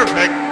Perfect.